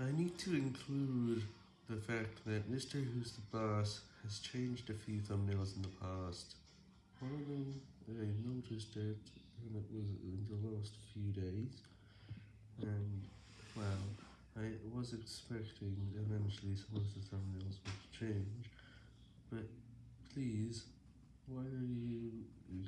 I need to include the fact that Mr. Who's the Boss has changed a few thumbnails in the past. One of them, I noticed it, and it was in the last few days, and, well, I was expecting eventually some of the thumbnails would change, but please,